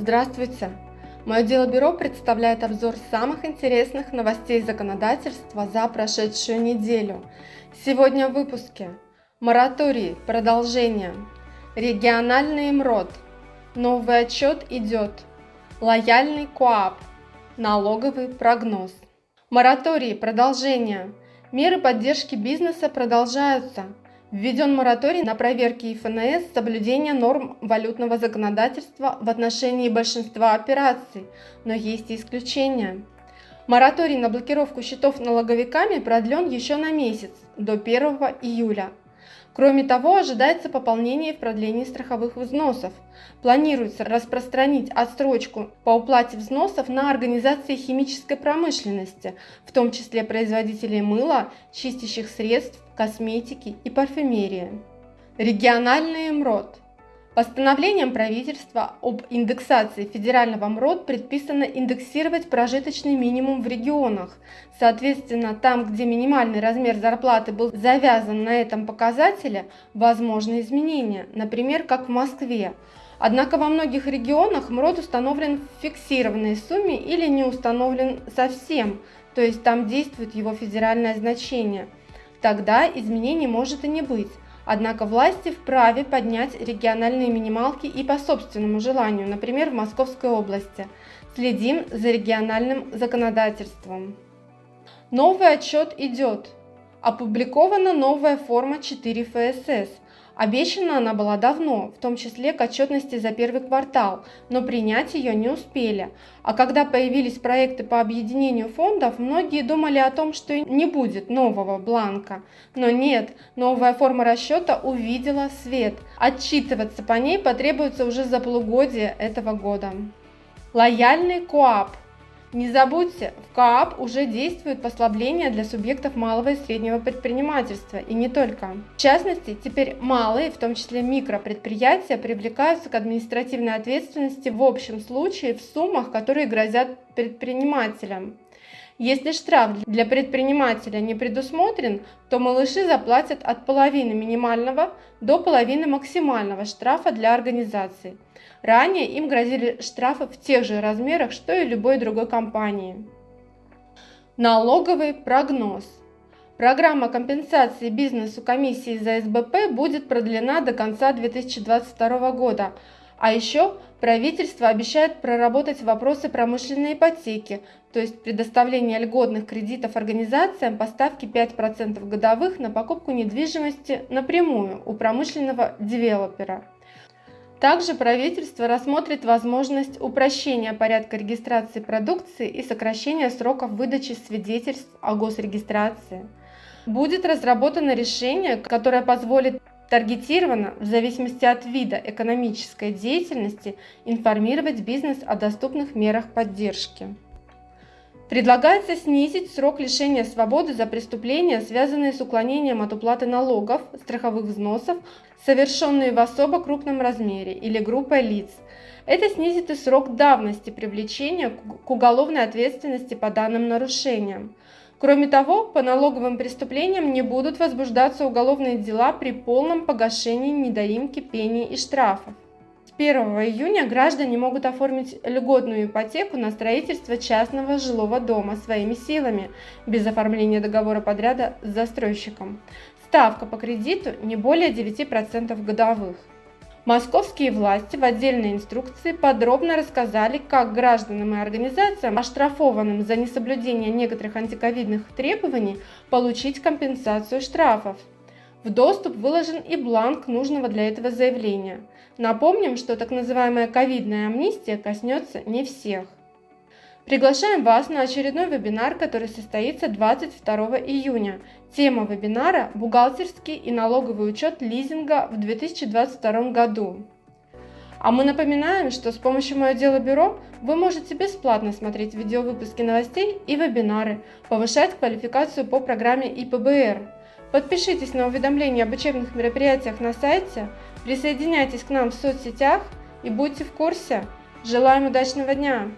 Здравствуйте! Мое дело бюро представляет обзор самых интересных новостей законодательства за прошедшую неделю. Сегодня в выпуске Мораторий, продолжение, региональный МРОД, новый отчет идет, лояльный КОАП, налоговый прогноз. Мораторий, продолжение, меры поддержки бизнеса продолжаются – Введен мораторий на проверки ФНС соблюдения норм валютного законодательства в отношении большинства операций, но есть и исключения. Мораторий на блокировку счетов налоговиками продлен еще на месяц, до 1 июля. Кроме того, ожидается пополнение в продлении страховых взносов. Планируется распространить отсрочку по уплате взносов на организации химической промышленности, в том числе производителей мыла, чистящих средств, косметики и парфюмерии. Региональный МРОД – Постановлением правительства об индексации федерального МРОД предписано индексировать прожиточный минимум в регионах. Соответственно, там, где минимальный размер зарплаты был завязан на этом показателе, возможны изменения, например, как в Москве. Однако во многих регионах МРОД установлен в фиксированной сумме или не установлен совсем, то есть там действует его федеральное значение. Тогда изменений может и не быть. Однако власти вправе поднять региональные минималки и по собственному желанию, например, в Московской области. Следим за региональным законодательством. Новый отчет идет. Опубликована новая форма 4 ФСС – Обещана она была давно, в том числе к отчетности за первый квартал, но принять ее не успели. А когда появились проекты по объединению фондов, многие думали о том, что не будет нового бланка. Но нет, новая форма расчета увидела свет. Отчитываться по ней потребуется уже за полугодие этого года. Лояльный КОАП – не забудьте, в КААП уже действуют послабления для субъектов малого и среднего предпринимательства, и не только. В частности, теперь малые, в том числе микропредприятия, привлекаются к административной ответственности в общем случае в суммах, которые грозят предпринимателям. Если штраф для предпринимателя не предусмотрен, то малыши заплатят от половины минимального до половины максимального штрафа для организации. Ранее им грозили штрафы в тех же размерах, что и любой другой компании. Налоговый прогноз. Программа компенсации бизнесу комиссии за СБП будет продлена до конца 2022 года, а еще правительство обещает проработать вопросы промышленной ипотеки, то есть предоставление льготных кредитов организациям по ставке 5% годовых на покупку недвижимости напрямую у промышленного девелопера. Также правительство рассмотрит возможность упрощения порядка регистрации продукции и сокращения сроков выдачи свидетельств о госрегистрации. Будет разработано решение, которое позволит Таргетированно, в зависимости от вида экономической деятельности, информировать бизнес о доступных мерах поддержки. Предлагается снизить срок лишения свободы за преступления, связанные с уклонением от уплаты налогов, страховых взносов, совершенные в особо крупном размере или группой лиц. Это снизит и срок давности привлечения к уголовной ответственности по данным нарушениям. Кроме того, по налоговым преступлениям не будут возбуждаться уголовные дела при полном погашении недоимки пений и штрафов. С 1 июня граждане могут оформить льготную ипотеку на строительство частного жилого дома своими силами, без оформления договора подряда с застройщиком. Ставка по кредиту не более 9% годовых. Московские власти в отдельной инструкции подробно рассказали, как гражданам и организациям, оштрафованным за несоблюдение некоторых антиковидных требований, получить компенсацию штрафов. В доступ выложен и бланк нужного для этого заявления. Напомним, что так называемая ковидная амнистия коснется не всех. Приглашаем вас на очередной вебинар, который состоится 22 июня. Тема вебинара – бухгалтерский и налоговый учет лизинга в 2022 году. А мы напоминаем, что с помощью «Мое дело бюро» вы можете бесплатно смотреть видеовыпуски новостей и вебинары, повышать квалификацию по программе ИПБР. Подпишитесь на уведомления об учебных мероприятиях на сайте, присоединяйтесь к нам в соцсетях и будьте в курсе. Желаем удачного дня!